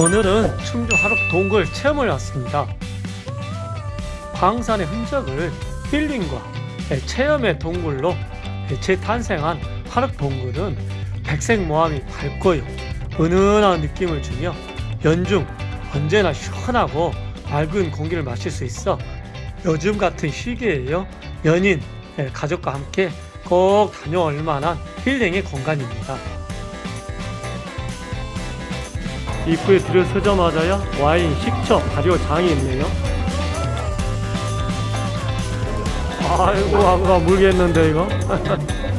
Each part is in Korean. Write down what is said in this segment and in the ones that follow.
오늘은 충주 하록 동굴 체험을 왔습니다. 광산의 흔적을 힐링과 체험의 동굴로 재탄생한 하록 동굴은 백색 모함이 밝고요. 은은한 느낌을 주며 연중 언제나 시원하고 맑은 공기를 마실 수 있어 요즘 같은 시기에요. 연인, 가족과 함께 꼭 다녀올 만한 힐링의 공간입니다. 입구에 들어서자마자요 와인, 식초, 발효 장이 있네요 아이고 아무가 물겠는데 이거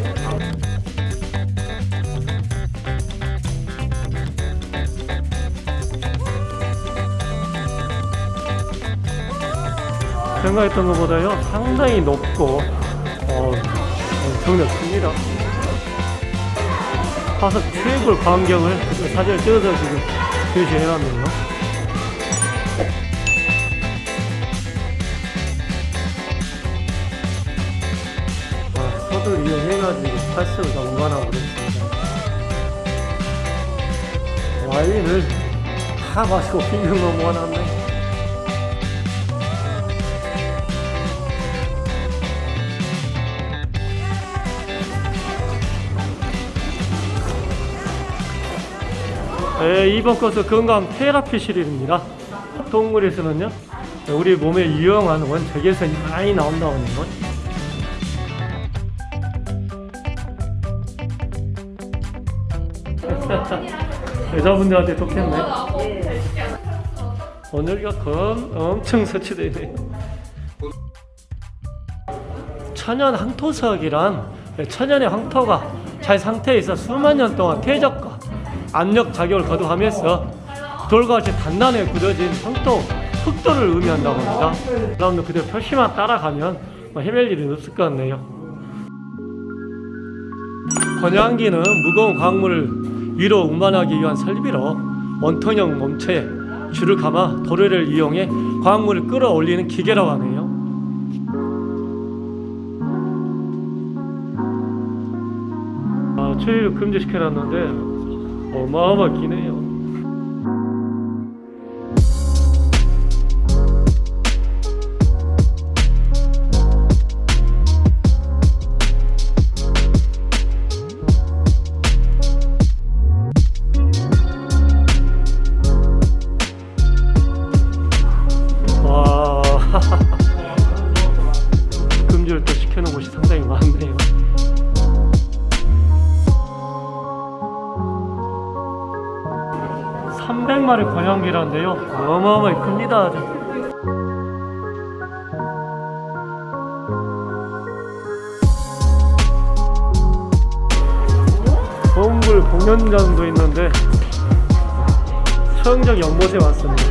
생각했던 것보다요 상당히 높고 어, 엄청나 큽니다. 화석 최고의 광경을 사진을 찍어서 지금 표시해놨네요. 아, 서들 이용해가지고 팔색을 다 운반하고 그랬습니다. 와인을 다 마시고 빙빙 넘어가놨네 네, 이번 것은 건강 테라피실입니다. 동물에서는요, 우리 몸에 유용한 원적외선이 많이 나온다는 것. 여자분들한테 좋겠네. 오늘가 검 엄청 설치되어 있네. 천연 항토석이란 천연의 황토가 잘 상태에 있어 수만 년 동안 퇴적과 압력 작용을 거듭하면서 돌과 같이 단단하게 굳어진 황토, 흑도를 의미한다고 합니다. 여러분들 그대로 표시만 따라가면 뭐 헤맬 일은 없을 것 같네요. 번양기는 무거운 광물을 위로 운반하기 위한 설비로 원통형 몸체에 줄을 감아 도래를 이용해 광물을 끌어올리는 기계라고 하네요. 아, 추위를 금지시켜놨는데 어마어마 기 권양기라는데요. 어마어마히 큽니다. 동굴 공연장도 있는데 청정 연못에 왔습니다.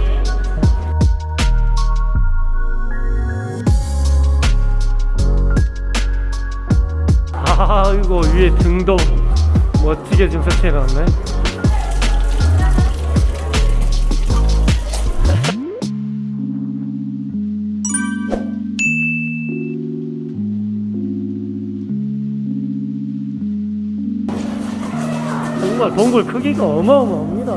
아이고 위에 등도 멋지게 지금 설치해 놨네. 정말 동굴 크기가 어마어마합니다.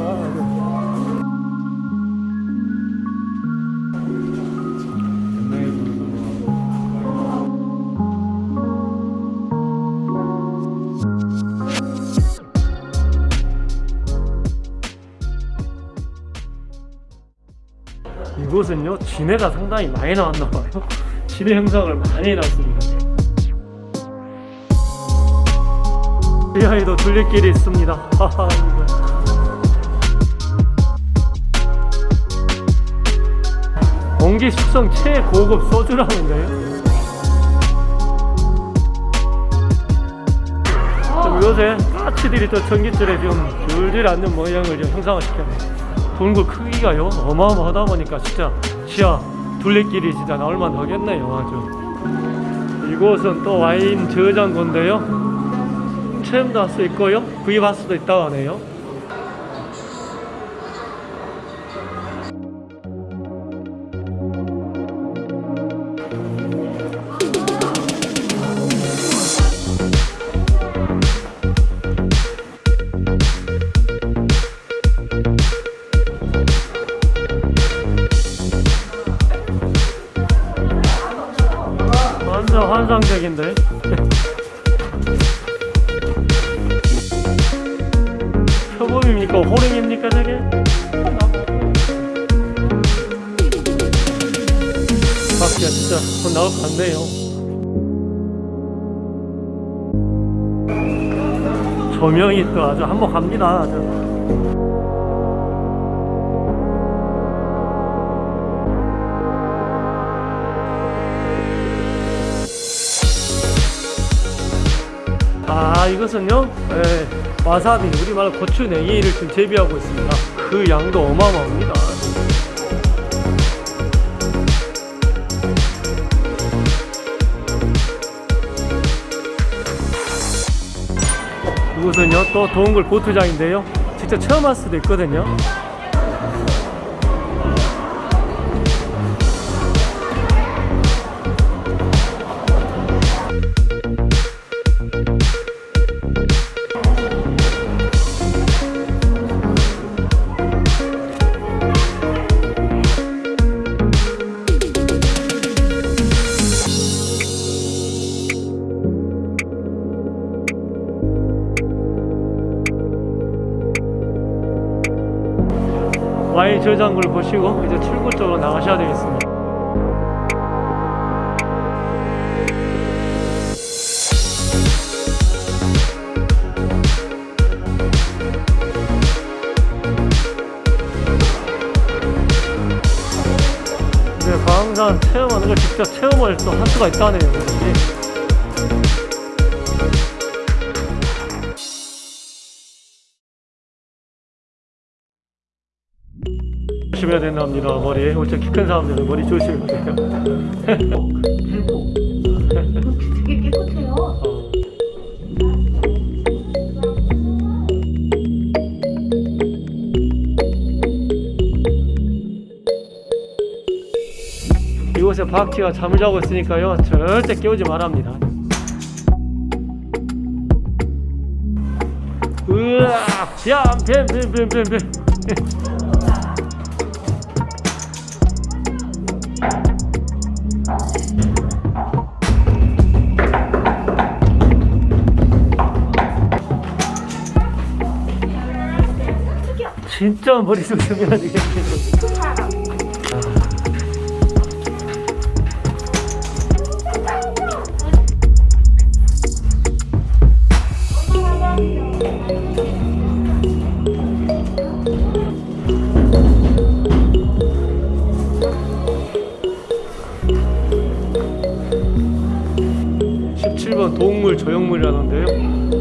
이곳은요 진해가 상당히 많이 나왔나봐요 진해 형상을 많이 해놨습니다 지하에도 둘레길이 있습니다. 공기 숙성 최고급 소주라는데요? 좀 요새 까치들이 또 전기줄에 좀 줄줄 앉는 모양을 좀 형상화시켰네 동굴 크기가요 어마어마하다 보니까 진짜 지하 둘레길이 진짜 나올만 하겠네요 아주. 이곳은 또 와인 저장고인데요 체험도 할 수 있고요. 구입할 수도 있다고 하네요 나올 것 같네요. 조명이 또 아주 한몫합니다. 아주. 아 이것은요? 예, 와사비 우리말 고추 냉이를 지금 재배하고 있습니다. 그 양도 어마어마합니다 이곳은요 또 동굴 보트장인데요. 직접 체험할 수도 있거든요 Y 저장고를 보시고 이제 출구 쪽으로 나가셔야 되겠습니다. 네, 광산 체험하는 걸 직접 체험을 또 할 수가 있다네요. 조심해야 된답니다. 머리. 엄청 키큰 사람들은 머리 조심해야 돼요. 되게 깨끗해요. 어. 이곳에 바퀴가 잠을 자고 있으니까요 절대 깨우지 말합니다 으악 뱀뱀 뱀 뱀뱀뱀 진짜 머릿속 숨겨야 되겠네. (17번) 동물 조형물이라는데요